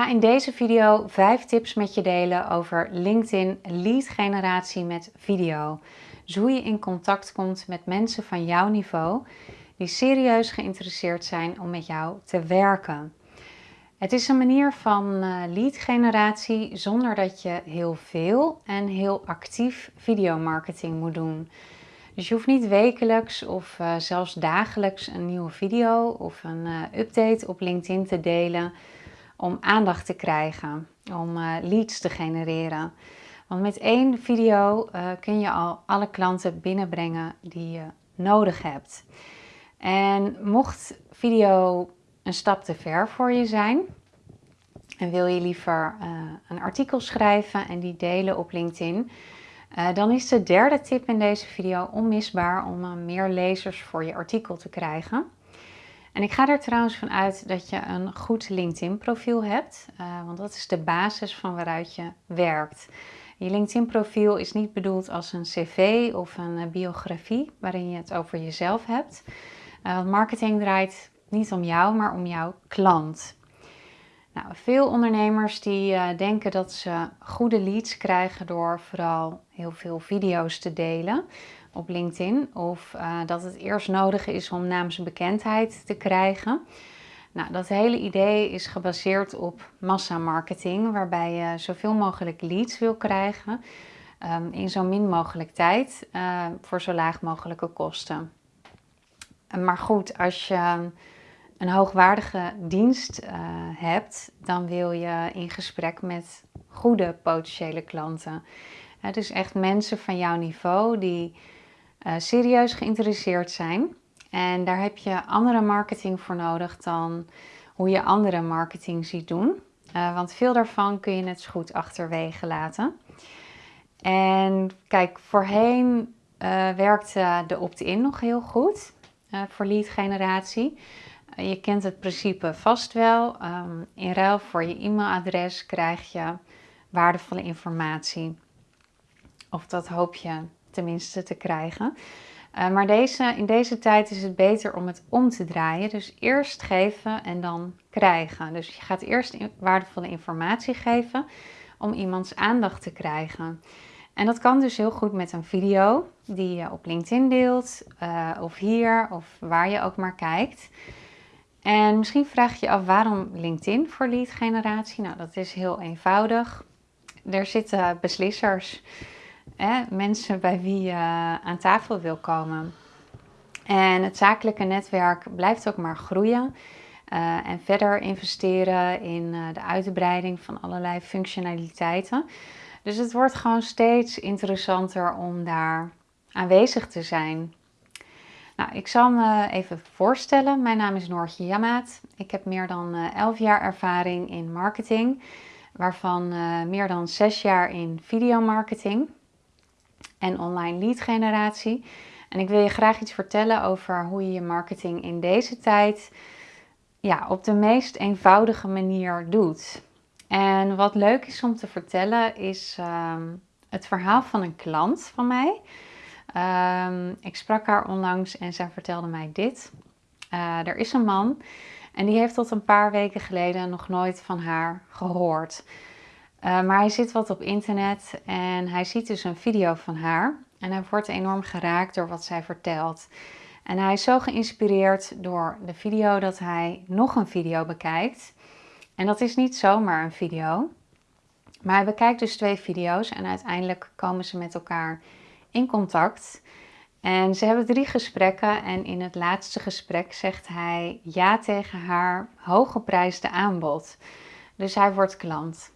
ga in deze video 5 tips met je delen over LinkedIn lead generatie met video. Dus hoe je in contact komt met mensen van jouw niveau die serieus geïnteresseerd zijn om met jou te werken. Het is een manier van uh, lead generatie zonder dat je heel veel en heel actief videomarketing moet doen. Dus je hoeft niet wekelijks of uh, zelfs dagelijks een nieuwe video of een uh, update op LinkedIn te delen om aandacht te krijgen, om uh, leads te genereren. Want met één video kun je al alle klanten binnenbrengen die je nodig hebt. En mocht video een stap te ver voor je zijn en wil je liever een artikel schrijven en die delen op LinkedIn, dan is de derde tip in deze video onmisbaar om meer lezers voor je artikel te krijgen. En ik ga er trouwens van uit dat je een goed LinkedIn profiel hebt, uh, want dat is de basis van waaruit je werkt. Je LinkedIn profiel is niet bedoeld als een cv of een biografie waarin je het over jezelf hebt. marketing draait niet om jou, maar om jouw klant. Nou, veel ondernemers die uh, denken dat ze goede leads krijgen door vooral heel veel video's te delen op LinkedIn. Of uh, dat het eerst nodig is om naamsbekendheid te krijgen. Nou, dat hele idee is gebaseerd op massamarketing, waarbij je zoveel mogelijk leads wil krijgen um, in zo min mogelijk tijd uh, voor zo laag mogelijke kosten. Maar goed, als je een hoogwaardige dienst uh, hebt, dan wil je in gesprek met goede potentiële klanten. Uh, dus echt mensen van jouw niveau die uh, serieus geïnteresseerd zijn. En daar heb je andere marketing voor nodig dan hoe je andere marketing ziet doen. want veel daarvan kun je net zo goed achterwege laten. En kijk, voorheen werkte de opt-in nog heel goed voor lead generatie. Je kent het principe vast wel. Um, in ruil voor je e-mailadres krijg je waardevolle informatie. Of dat hoop je tenminste te krijgen. Uh, maar deze, in deze tijd is het beter om het om te draaien. Dus eerst geven en dan krijgen. Dus je gaat eerst waardevolle informatie geven om iemands aandacht te krijgen. En dat kan dus heel goed met een video die je op LinkedIn deelt, uh, of hier, of waar je ook maar kijkt. En misschien vraag je af waarom LinkedIn voor lead generatie? Nou, dat is heel eenvoudig. Er zitten beslissers, hè, mensen bij wie je aan tafel wil komen. En het zakelijke netwerk blijft ook maar groeien. Uh, en verder investeren in uh, de uitbreiding van allerlei functionaliteiten. Dus het wordt gewoon steeds interessanter om daar aanwezig te zijn. Nou, ik zal me even voorstellen. Mijn naam is Noortje Jamaat. Ik heb meer dan 11 eh, jaar ervaring in marketing, waarvan uh, meer dan 6 jaar in videomarketing en online lead generatie. En ik wil je graag iets vertellen over hoe je je marketing in deze tijd ja, op de meest eenvoudige manier doet. En wat leuk is om te vertellen is uh, het verhaal van een klant van mij. Um, ik sprak haar onlangs en zij vertelde mij dit. Uh, er is een man en die heeft tot een paar weken geleden nog nooit van haar gehoord. Uh, maar hij zit wat op internet en hij ziet dus een video van haar. En hij wordt enorm geraakt door wat zij vertelt. En hij is zo geïnspireerd door de video dat hij nog een video bekijkt. En dat is niet zomaar een video. Maar hij bekijkt dus twee video's en uiteindelijk komen ze met elkaar in contact. En ze hebben drie gesprekken en in het laatste gesprek zegt hij ja tegen haar hooggeprijsde aanbod. Dus hij wordt klant.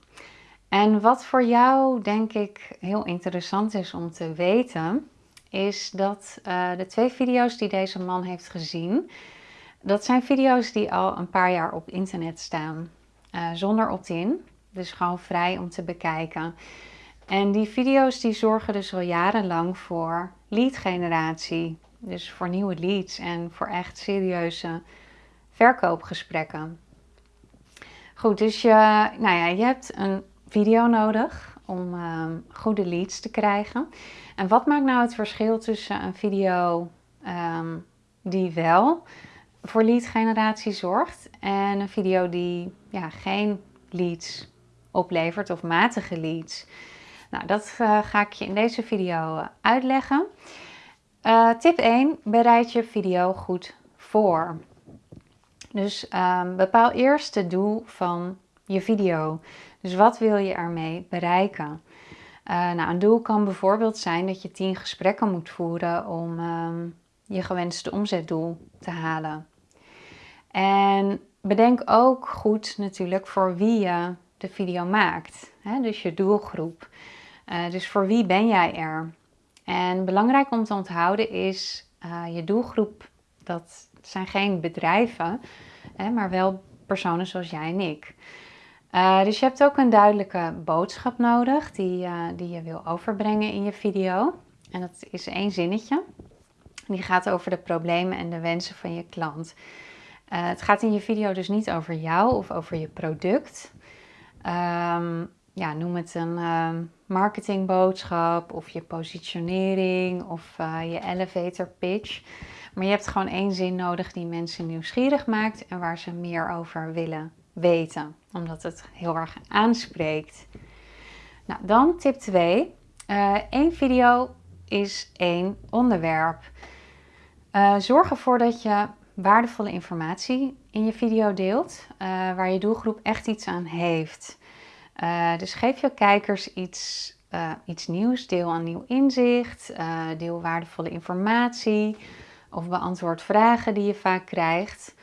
En wat voor jou denk ik heel interessant is om te weten, is dat uh, de twee video's die deze man heeft gezien, dat zijn video's die al een paar jaar op internet staan. Uh, zonder opt-in, dus gewoon vrij om te bekijken. En die video's die zorgen dus al jarenlang voor lead generatie. Dus voor nieuwe leads en voor echt serieuze verkoopgesprekken. Goed, dus je, nou ja, je hebt een video nodig om um, goede leads te krijgen. En wat maakt nou het verschil tussen een video um, die wel voor lead generatie zorgt en een video die ja, geen leads oplevert of matige leads. Nou, dat uh, ga ik je in deze video uh, uitleggen. Uh, tip 1. Bereid je video goed voor. Dus um, bepaal eerst het doel van je video. Dus wat wil je ermee bereiken? nou, een doel kan bijvoorbeeld zijn dat je 10 gesprekken moet voeren om um, je gewenste omzetdoel te halen. En bedenk ook goed natuurlijk voor wie je de video maakt. Hè? Dus je doelgroep. Uh, dus voor wie ben jij er? En belangrijk om te onthouden is, uh, je doelgroep, dat zijn geen bedrijven, hè, maar wel personen zoals jij en ik. Uh, dus je hebt ook een duidelijke boodschap nodig die, die je wil overbrengen in je video. En dat is één zinnetje. Die gaat over de problemen en de wensen van je klant. het gaat in je video dus niet over jou of over je product. Um, ja, noem het een um, marketingboodschap of je positionering of uh, je elevator pitch. Maar je hebt gewoon één zin nodig die mensen nieuwsgierig maakt en waar ze meer over willen weten, omdat het heel erg aanspreekt. Nou, dan tip 2. Uh, Eén video is één onderwerp. Uh, zorg ervoor dat je waardevolle informatie in je video deelt, waar je doelgroep echt iets aan heeft. Uh, dus geef je kijkers iets, uh, iets nieuws, deel een nieuw inzicht, deel waardevolle informatie of beantwoord vragen die je vaak krijgt.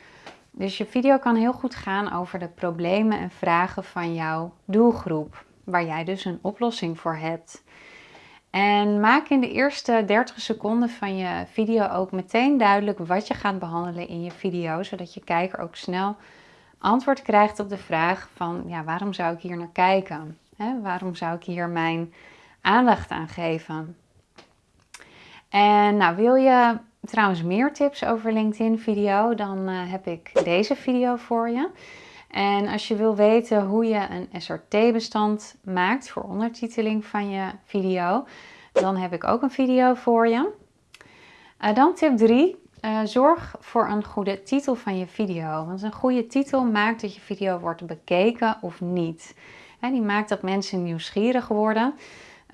Dus je video kan heel goed gaan over de problemen en vragen van jouw doelgroep, waar jij dus een oplossing voor hebt. En maak in de eerste 30 seconden van je video ook meteen duidelijk wat je gaat behandelen in je video, zodat je kijker ook snel antwoord krijgt op de vraag van ja, waarom zou ik hier naar kijken? Waarom zou ik hier mijn aandacht aan geven? En nou, wil je trouwens meer tips over LinkedIn video, dan uh, heb ik deze video voor je. En als je wil weten hoe je een SRT-bestand maakt voor ondertiteling van je video, dan heb ik ook een video voor je. Uh, dan tip 3. Eh, zorg voor een goede titel van je video. Want een goede titel maakt dat je video wordt bekeken of niet. Die maakt dat mensen nieuwsgierig worden.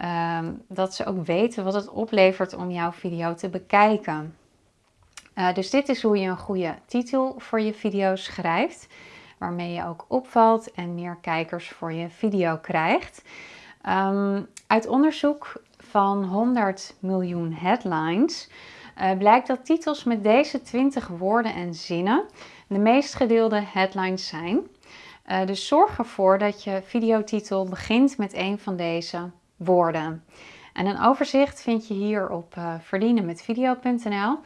Uh, dat ze ook weten wat het oplevert om jouw video te bekijken. Uh, dus dit is hoe je een goede titel voor je video schrijft waarmee je ook opvalt en meer kijkers voor je video krijgt. Um, uit onderzoek van 100 miljoen headlines blijkt dat titels met deze 20 woorden en zinnen de meest gedeelde headlines zijn. Uh, dus zorg ervoor dat je videotitel begint met een van deze woorden. En een overzicht vind je hier op uh, verdienenmetvideo.nl.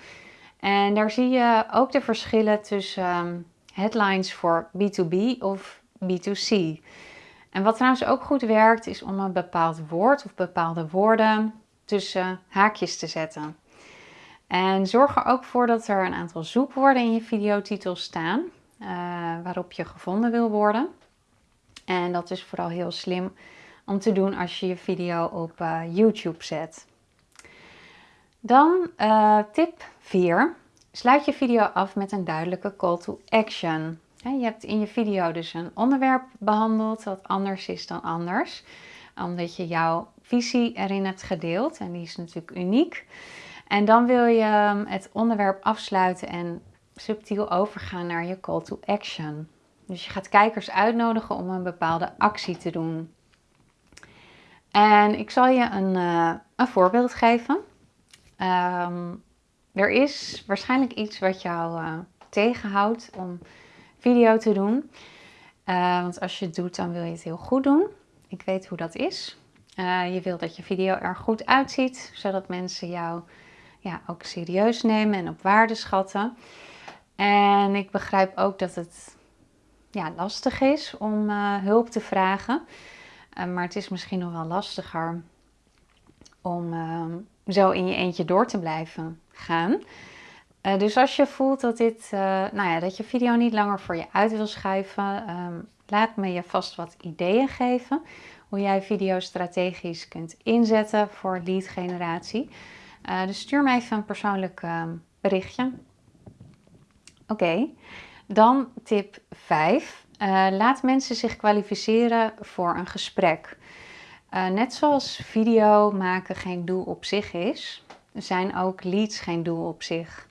En daar zie je ook de verschillen tussen um, headlines voor B2B of B2C. En wat trouwens ook goed werkt, is om een bepaald woord of bepaalde woorden tussen haakjes te zetten. En zorg er ook voor dat er een aantal zoekwoorden in je videotitel staan, uh, waarop je gevonden wil worden. En dat is vooral heel slim om te doen als je je video op uh, YouTube zet. Dan uh, tip 4. Sluit je video af met een duidelijke call to action. Je hebt in je video dus een onderwerp behandeld wat anders is dan anders. Omdat je jouw visie erin hebt gedeeld en die is natuurlijk uniek. En dan wil je ehm, het onderwerp afsluiten en subtiel overgaan naar je call to action. Dus je gaat kijkers uitnodigen om een bepaalde actie te doen. En ik zal je een, uh, een voorbeeld geven. Um, er is waarschijnlijk iets wat jou uh, tegenhoudt om video te doen. Uh, want als je het doet, dan wil je het heel goed doen. Ik weet hoe dat is. Je wilt dat je video er goed uitziet, zodat mensen jou ja, ook serieus nemen en op waarde schatten. En ik begrijp ook dat het ja, lastig is om hulp te vragen. maar het is misschien nog wel lastiger om ehm, zo in je eentje door te blijven gaan. Dus als je voelt dat, dit, nou ja, dat je video niet langer voor je uit wil schuiven, um, laat me je vast wat ideeën geven. Hoe jij video strategisch kunt inzetten voor lead generatie. Uh, dus stuur me even een persoonlijk ehm, berichtje. Oké, dan tip 5. laat mensen zich kwalificeren voor een gesprek. net zoals video maken geen doel op zich is, zijn ook leads geen doel op zich.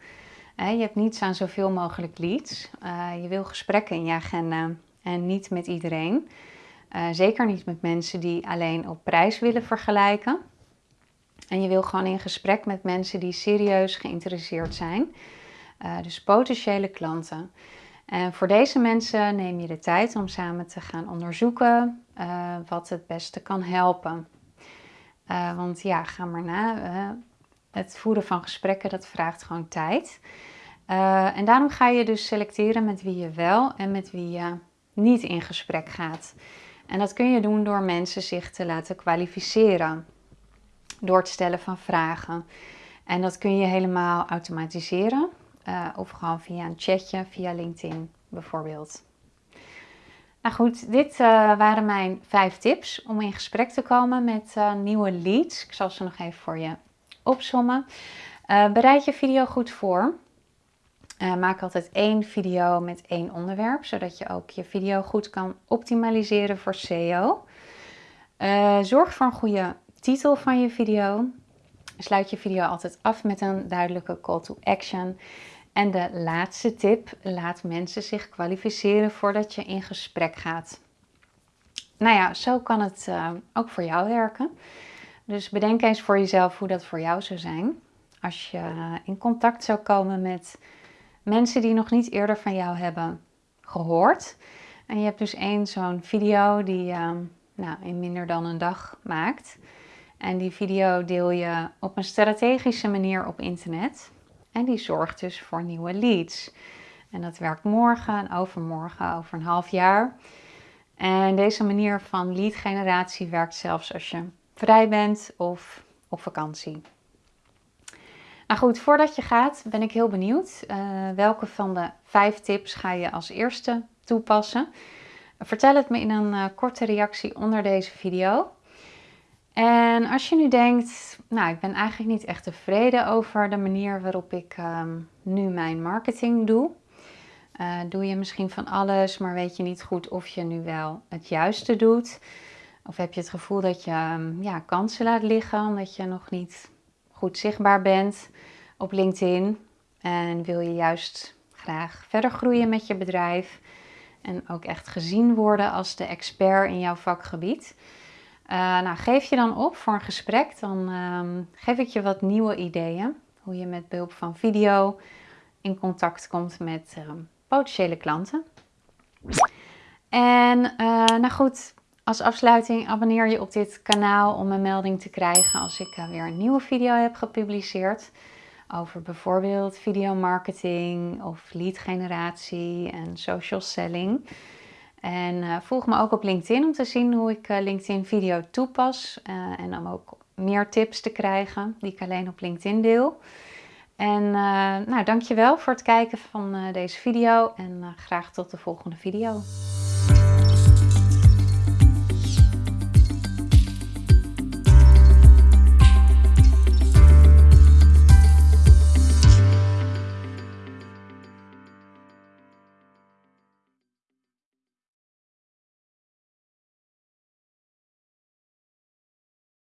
je hebt niets aan zoveel mogelijk leads. je wil gesprekken in je agenda en niet met iedereen. zeker niet met mensen die alleen op prijs willen vergelijken. En je wil gewoon in gesprek met mensen die serieus geïnteresseerd zijn. Uh, dus potentiële klanten. En voor deze mensen neem je de tijd om samen te gaan onderzoeken uh, wat het beste kan helpen. Uh, want ja, ga maar na. het voeren van gesprekken, dat vraagt gewoon tijd. en daarom ga je dus selecteren met wie je wel en met wie je niet in gesprek gaat. En dat kun je doen door mensen zich te laten kwalificeren door het stellen van vragen. En dat kun je helemaal automatiseren uh, of gewoon via een chatje, via LinkedIn bijvoorbeeld. Nou goed, dit uh, waren mijn vijf tips om in gesprek te komen met uh, nieuwe leads. Ik zal ze nog even voor je opsommen. bereid je video goed voor. maak altijd één video met één onderwerp, zodat je ook je video goed kan optimaliseren voor SEO. zorg voor een goede titel van je video. Sluit je video altijd af met een duidelijke call to action. En de laatste tip, laat mensen zich kwalificeren voordat je in gesprek gaat. Nou ja, zo kan het uh, ook voor jou werken. Dus bedenk eens voor jezelf hoe dat voor jou zou zijn. Als je in contact zou komen met mensen die nog niet eerder van jou hebben gehoord. En je hebt dus één zo'n video die je uh, nou, in minder dan een dag maakt. En die video deel je op een strategische manier op internet. En die zorgt dus voor nieuwe leads. En dat werkt morgen en overmorgen, over een half jaar. En deze manier van lead generatie werkt zelfs als je vrij bent of op vakantie. Nou goed, voordat je gaat ben ik heel benieuwd. Uh, welke van de vijf tips ga je als eerste toepassen? Vertel het me in een uh, korte reactie onder deze video. En als je nu denkt, nou ik ben eigenlijk niet echt tevreden over de manier waarop ik um, nu mijn marketing doe. Uh, doe je misschien van alles, maar weet je niet goed of je nu wel het juiste doet. Of heb je het gevoel dat je um, ja, kansen laat liggen omdat je nog niet goed zichtbaar bent op LinkedIn. En wil je juist graag verder groeien met je bedrijf. En ook echt gezien worden als de expert in jouw vakgebied. Uh, nou, geef je dan op voor een gesprek, dan um, geef ik je wat nieuwe ideeën. Hoe je met behulp van video in contact komt met um, potentiële klanten. En uh, nou goed, als afsluiting abonneer je op dit kanaal om een melding te krijgen als ik uh, weer een nieuwe video heb gepubliceerd. Over bijvoorbeeld videomarketing of lead generatie en social selling. En uh, volg me ook op LinkedIn om te zien hoe ik uh, LinkedIn video toepas. Uh, en om ook meer tips te krijgen die ik alleen op LinkedIn deel. En nou, dankjewel voor het kijken van deze video en graag tot de volgende video.